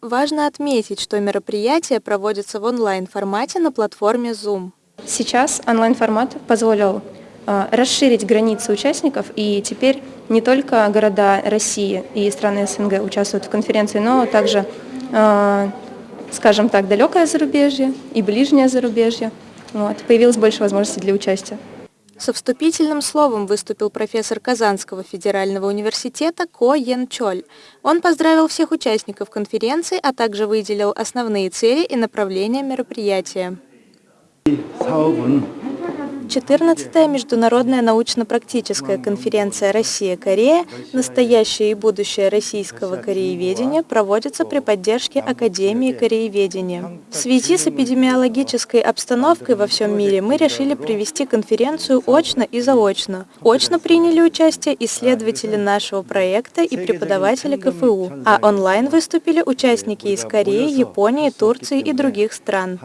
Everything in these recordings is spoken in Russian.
Важно отметить, что мероприятие проводится в онлайн-формате на платформе Zoom. Сейчас онлайн-формат позволил э, расширить границы участников, и теперь не только города России и страны СНГ участвуют в конференции, но также, э, скажем так, далекое зарубежье и ближнее зарубежье. Вот. Появилось больше возможностей для участия. Со вступительным словом выступил профессор Казанского федерального университета Ко Йен Чоль. Он поздравил всех участников конференции, а также выделил основные цели и направления мероприятия. 14-я международная научно-практическая конференция «Россия-Корея. Настоящее и будущее российского корееведения» проводится при поддержке Академии корееведения. В связи с эпидемиологической обстановкой во всем мире мы решили провести конференцию очно и заочно. Очно приняли участие исследователи нашего проекта и преподаватели КФУ, а онлайн выступили участники из Кореи, Японии, Турции и других стран.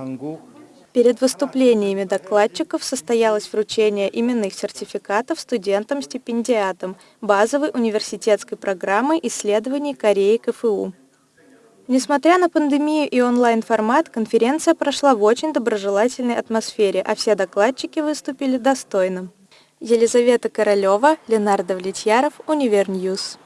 Перед выступлениями докладчиков состоялось вручение именных сертификатов студентам-стипендиатам базовой университетской программы исследований Кореи КФУ. Несмотря на пандемию и онлайн-формат, конференция прошла в очень доброжелательной атмосфере, а все докладчики выступили достойно. Елизавета Королева, Ленар Давлетьяров, Универ News.